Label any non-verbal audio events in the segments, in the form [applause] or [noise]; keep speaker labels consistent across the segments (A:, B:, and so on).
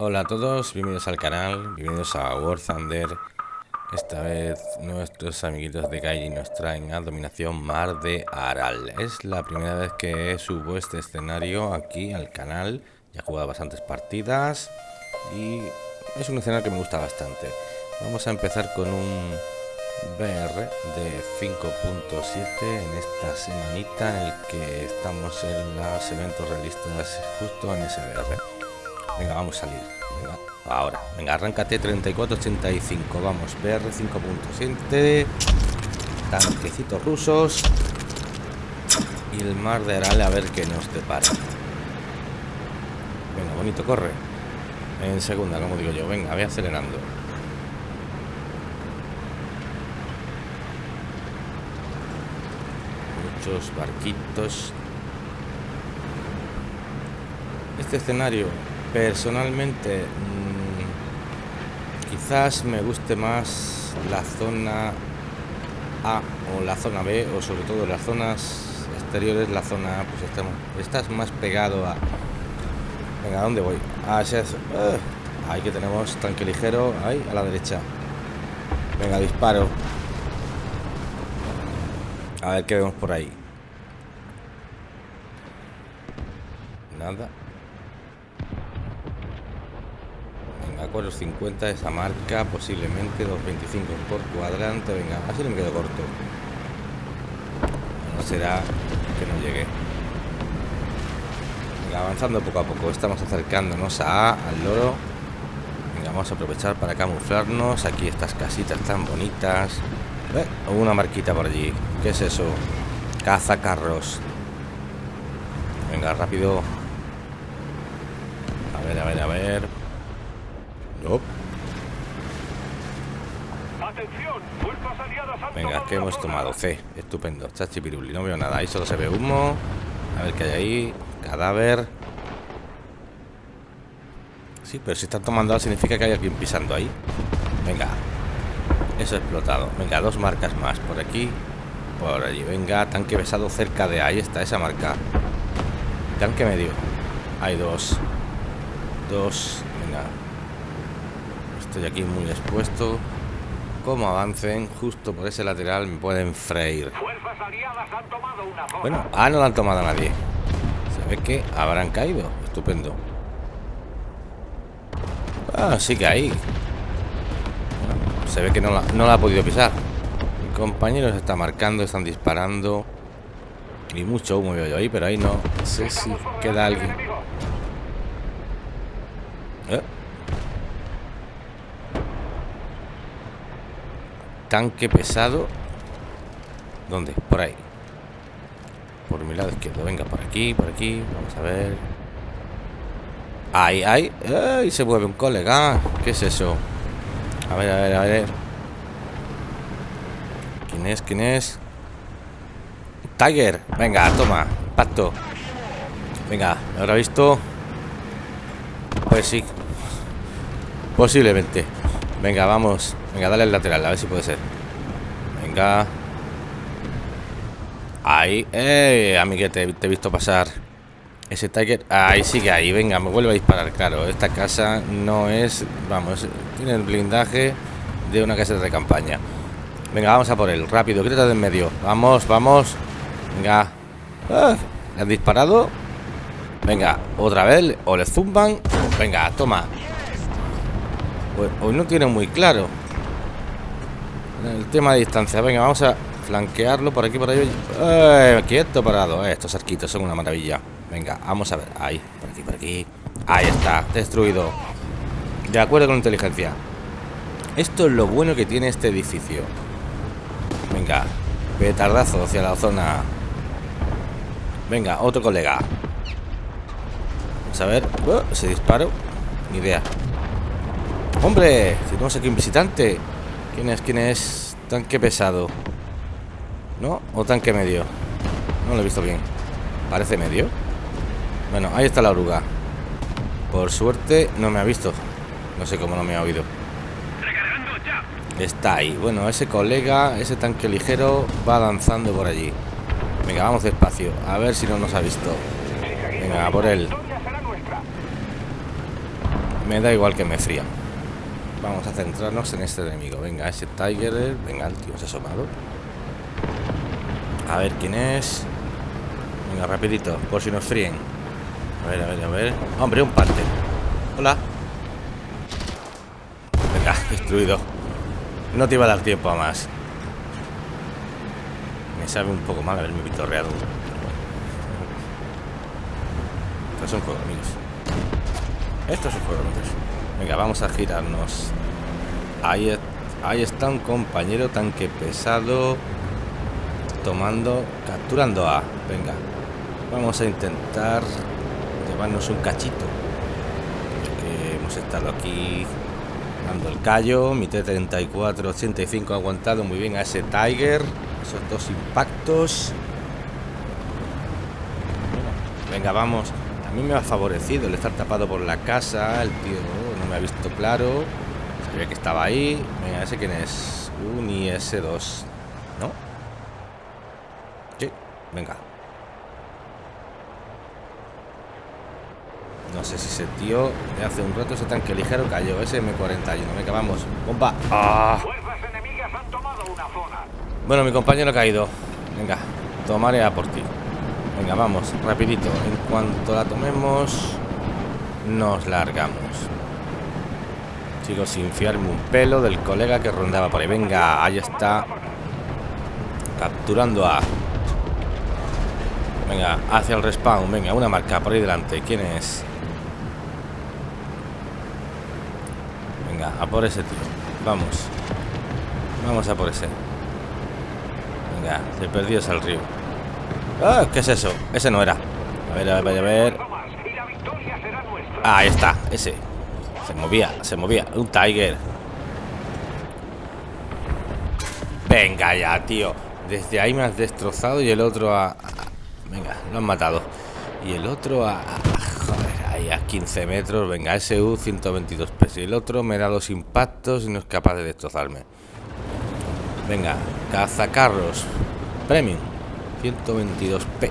A: Hola a todos, bienvenidos al canal, bienvenidos a War Thunder. Esta vez nuestros amiguitos de Gaiji nos traen a Dominación Mar de Aral. Es la primera vez que subo este escenario aquí al canal. Ya he jugado bastantes partidas y es un escenario que me gusta bastante. Vamos a empezar con un BR de 5.7 en esta semanita en el que estamos en los eventos realistas justo en ese BR Venga, vamos a salir. Venga, ahora. Venga, arráncate 3485. Vamos, PR 5.7. Tanquecitos rusos. Y el mar de Aral a ver qué nos depara. Venga, bonito, corre. En segunda, como digo yo. Venga, voy acelerando. Muchos barquitos. Este escenario Personalmente, mm, quizás me guste más la zona A o la zona B, o sobre todo las zonas exteriores, la zona A, pues estamos, estás más pegado a... Venga, ¿a dónde voy? Ah, ese es... Ahí que tenemos tanque ligero, ahí, a la derecha. Venga, disparo. A ver qué vemos por ahí. Nada. A 450 esa marca, posiblemente 225 por cuadrante. Venga, así me quedo corto. No será que no llegue. Venga, avanzando poco a poco. Estamos acercándonos a, al loro. Venga, vamos a aprovechar para camuflarnos. Aquí estas casitas tan bonitas. ¿Eh? Una marquita por allí. ¿Qué es eso? Caza carros. Venga, rápido. A ver, a ver, a ver. Venga, que hemos tomado? C, estupendo. Chachipiruli, no veo nada. Ahí solo se ve humo. A ver qué hay ahí. Cadáver. Sí, pero si están tomando significa que hay alguien pisando ahí. Venga. Eso explotado. Venga, dos marcas más. Por aquí. Por allí. Venga, tanque besado cerca de ahí. Está esa marca. Tanque medio. Hay dos. Dos. Venga. Estoy aquí muy expuesto. Como avancen justo por ese lateral me pueden freír. Bueno, ah, no la han tomado a nadie. Se ve que habrán caído. Estupendo. Ah, sí que ahí. se ve que no la, no la ha podido pisar. Mi compañero se está marcando, están disparando. Y mucho humo veo yo ahí, pero ahí no sé si queda alguien. ¿Eh? Tanque pesado. ¿Dónde? Por ahí. Por mi lado izquierdo. Venga, por aquí, por aquí. Vamos a ver. Ahí, ahí. ¡Ay! Se mueve un colega. ¿Qué es eso? A ver, a ver, a ver. ¿Quién es? ¿Quién es? Tiger. Venga, toma. Pacto. Venga, ¿lo habrá visto? Pues sí. Posiblemente. Venga, vamos. Venga, dale al lateral, a ver si puede ser. Venga. Ahí. ¡Eh! Amiguete, te he visto pasar. Ese Tiger. Ahí sigue ahí. Venga, me vuelve a disparar. Claro, esta casa no es. Vamos, tiene el blindaje de una casa de campaña. Venga, vamos a por él. Rápido, quítate de en medio. Vamos, vamos. Venga. Ah, ¿Le han disparado? Venga, otra vez. O le zumban. Venga, toma. Pues hoy no tiene muy claro el tema de distancia. Venga, vamos a flanquearlo por aquí, por ahí. ¡Eh! Quieto, parado. Eh, estos arquitos son una maravilla. Venga, vamos a ver. Ahí, por aquí, por aquí. Ahí está, destruido. De acuerdo con inteligencia. Esto es lo bueno que tiene este edificio. Venga, petardazo hacia la zona. Venga, otro colega. Vamos a ver. Oh, ese disparo. Ni idea. ¡Hombre! Tenemos aquí un visitante. ¿Quién es? ¿Quién es? Tanque pesado. ¿No? ¿O tanque medio? No lo he visto bien. Parece medio. Bueno, ahí está la oruga. Por suerte no me ha visto. No sé cómo no me ha oído. Está ahí. Bueno, ese colega, ese tanque ligero va danzando por allí. Venga, vamos despacio. A ver si no nos ha visto. Venga, por él. Me da igual que me frían. Vamos a centrarnos en este enemigo. Venga, ese Tiger. Venga, el tío se ha asomado. A ver quién es. Venga, rapidito, por si nos fríen. A ver, a ver, a ver. Hombre, un parte. Hola. Venga, [laughs] destruido. No te iba a dar tiempo a más. Me sabe un poco mal haberme vitorreado. Esto es un juego, amigos. Esto es un juego, amigos. Venga, vamos a girarnos. Ahí, ahí está un compañero tanque pesado. Tomando, capturando a. Venga. Vamos a intentar llevarnos un cachito. Que hemos estado aquí dando el callo. Mi T-34 85 ha aguantado muy bien a ese Tiger. Esos dos impactos. Venga, vamos. A mí me ha favorecido el estar tapado por la casa. El tío me ha visto claro. Sabía que estaba ahí. Venga, ese quién es. Un IS-2. ¿No? Sí, venga. No sé si ese tío de hace un rato ese tanque ligero cayó. Ese M41. Venga, vamos. ¡Bomba! ¡Ah! Bueno, mi compañero ha caído. Venga, tomaré a por ti. Venga, vamos, rapidito. En cuanto la tomemos, nos largamos. Sigo sin fiarme un pelo del colega que rondaba por ahí. Venga, ahí está. Capturando a... Venga, hacia el respawn. Venga, una marca por ahí delante. ¿Quién es? Venga, a por ese tío. Vamos. Vamos a por ese. Venga, se perdió al río. Ah, ¿qué es eso? Ese no era. A ver, a ver, a ver. ahí está, ese. Se movía, se movía. Un Tiger. Venga ya, tío. Desde ahí me has destrozado y el otro a... Venga, lo han matado. Y el otro a... Joder, ahí a 15 metros. Venga, SU 122 pesos. Y el otro me da dos impactos y no es capaz de destrozarme. Venga, cazacarros. Premium. 122p.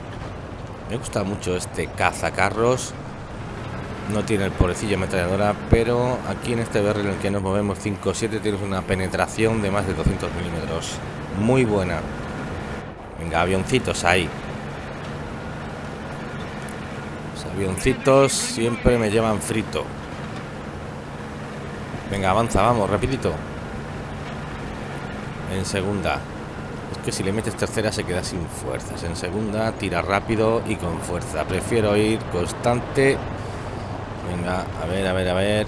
A: Me gusta mucho este cazacarros. No tiene el pobrecillo ametralladora, pero aquí en este BR en el que nos movemos 5-7 tienes una penetración de más de 200 milímetros. Muy buena. Venga, avioncitos ahí. Los avioncitos siempre me llevan frito. Venga, avanza, vamos, rapidito. En segunda que si le metes tercera se queda sin fuerzas. En segunda tira rápido y con fuerza. Prefiero ir constante. Venga, a ver, a ver, a ver.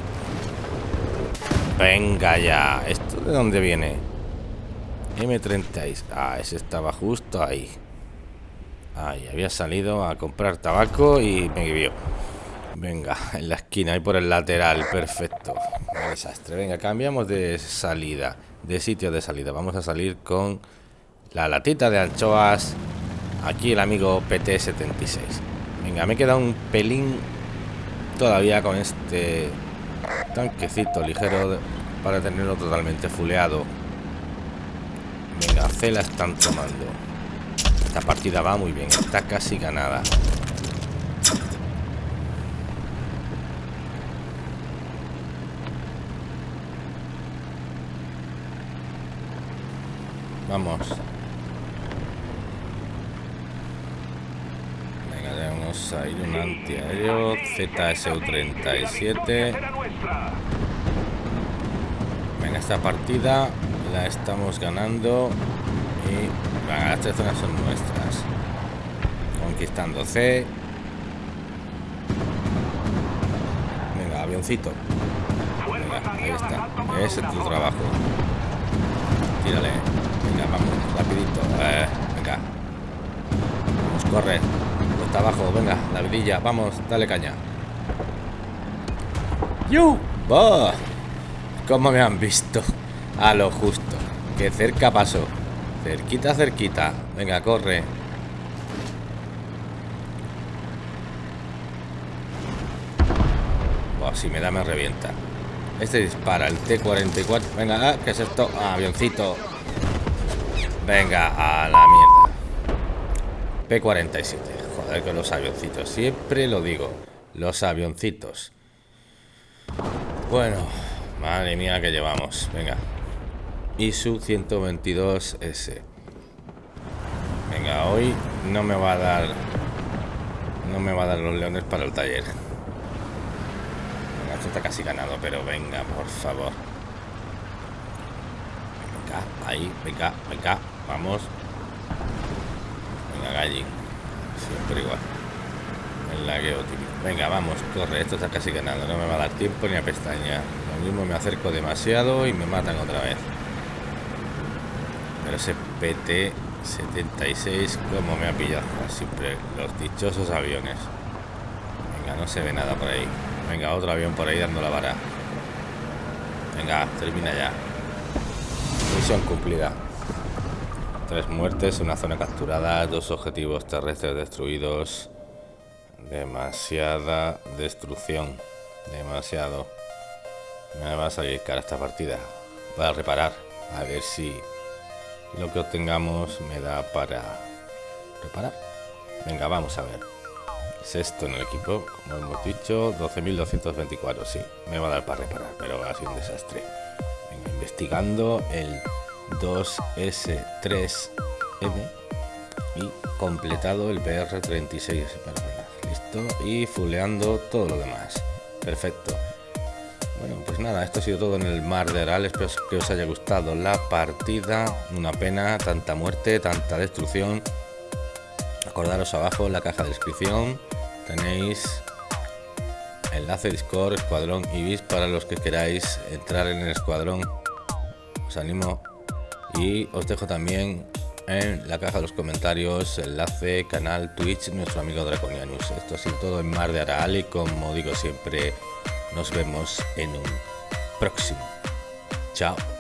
A: Venga ya. ¿Esto de dónde viene? M30. Ah, ese estaba justo ahí. Ahí, había salido a comprar tabaco y me vio. Venga, [laughs] en la esquina, ahí por el lateral, perfecto. desastre. Venga, cambiamos de salida, de sitio de salida. Vamos a salir con la latita de anchoas. Aquí el amigo PT76. Venga, me queda un pelín todavía con este tanquecito ligero para tenerlo totalmente fuleado. Venga, C la están tomando. Esta partida va muy bien, está casi ganada. Vamos. Hay un antiaéreo ZSU-37. Venga, esta partida la estamos ganando. Y las tres zonas son nuestras. Conquistando C. Venga, avioncito. Venga, ahí está. Ese es tu trabajo. Tírale. Venga, vamos, rapidito. Eh, venga. Vamos, corre abajo, venga, la vidilla, vamos, dale caña. ¡Yu! ¡Oh! ¿Cómo me han visto? A lo justo. Que cerca pasó. Cerquita, cerquita. Venga, corre. si me da, me revienta. Este dispara, el T-44. Venga, ah, ¿qué es esto? Ah, avioncito. Venga, a la mierda. P-47 con los avioncitos. Siempre lo digo. Los avioncitos. Bueno, madre mía que llevamos. Venga. ISU 122S. Venga, hoy no me va a dar... No me va a dar los leones para el taller. Venga, esto está casi ganado, pero venga, por favor. Venga, ahí, venga, venga, vamos. Venga, gallín. Siempre igual. Venga, vamos, corre, esto está casi ganado. No me va a dar tiempo ni a pestaña. Lo mismo me acerco demasiado y me matan otra vez. Pero ese PT-76, como me ha pillado siempre los dichosos aviones. Venga, no se ve nada por ahí. Venga, otro avión por ahí dando la vara. Venga, termina ya. Misión cumplida. Tres muertes, una zona capturada, dos objetivos terrestres destruidos. Demasiada destrucción. Demasiado. Me va a salir cara esta partida. Voy a reparar. A ver si lo que obtengamos me da para reparar. Venga, vamos a ver. Sexto en el equipo, como hemos dicho, 12.224. Sí, me va a dar para reparar, pero ha sido un desastre. Venga, investigando el 2S3M y completado el PR36. Listo, y fuleando todo lo demás. Perfecto. Bueno, pues nada, esto ha sido todo en el Mar de Aral. Espero que os haya gustado la partida. Una pena, tanta muerte, tanta destrucción. Acordaros abajo en la caja de descripción tenéis enlace Discord, Escuadrón Ibis para los que queráis entrar en el escuadrón. Os animo y os dejo también en la caja de los comentarios enlace, canal, Twitch, nuestro amigo Draconianus. Esto ha sido todo en Mar de Aral y como digo siempre nos vemos en un próximo. Chao.